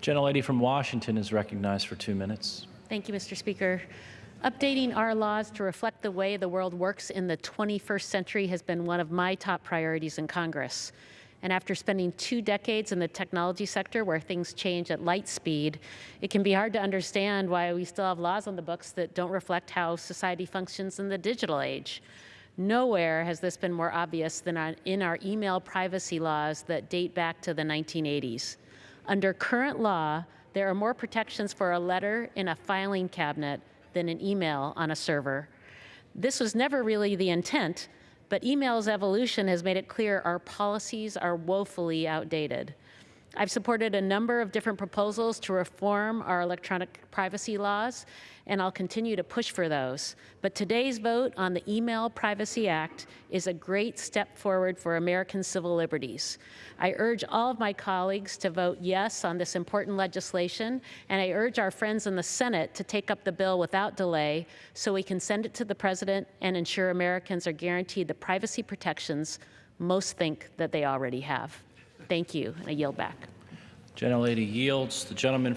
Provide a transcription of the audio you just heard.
Gentlelady from Washington is recognized for two minutes. Thank you, Mr. Speaker. Updating our laws to reflect the way the world works in the 21st century has been one of my top priorities in Congress. And after spending two decades in the technology sector where things change at light speed, it can be hard to understand why we still have laws on the books that don't reflect how society functions in the digital age. Nowhere has this been more obvious than in our email privacy laws that date back to the 1980s. Under current law, there are more protections for a letter in a filing cabinet than an email on a server. This was never really the intent, but email's evolution has made it clear our policies are woefully outdated. I've supported a number of different proposals to reform our electronic privacy laws, and I'll continue to push for those. But today's vote on the Email Privacy Act is a great step forward for American civil liberties. I urge all of my colleagues to vote yes on this important legislation, and I urge our friends in the Senate to take up the bill without delay so we can send it to the President and ensure Americans are guaranteed the privacy protections most think that they already have. Thank you, and I yield back. Gentlelady yields. The gentleman